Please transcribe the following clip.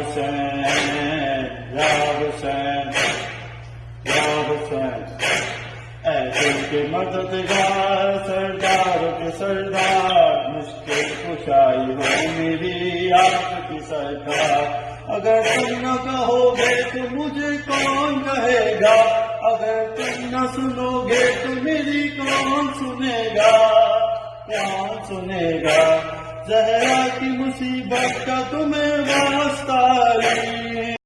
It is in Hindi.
हुसैन या हुसैन या हुसैन ऐसे के मददगार सरदार के सरदार मुश्किल कुशाई हो मेरी आपकी सरकार अगर तुम न कहोगे तो मुझे कौन कहेगा अगर तुम न सुनोगे तो मेरी कौन सुनेगा कौन सुनेगा, जहरा की मुसीबत का तुम्हें वास्ता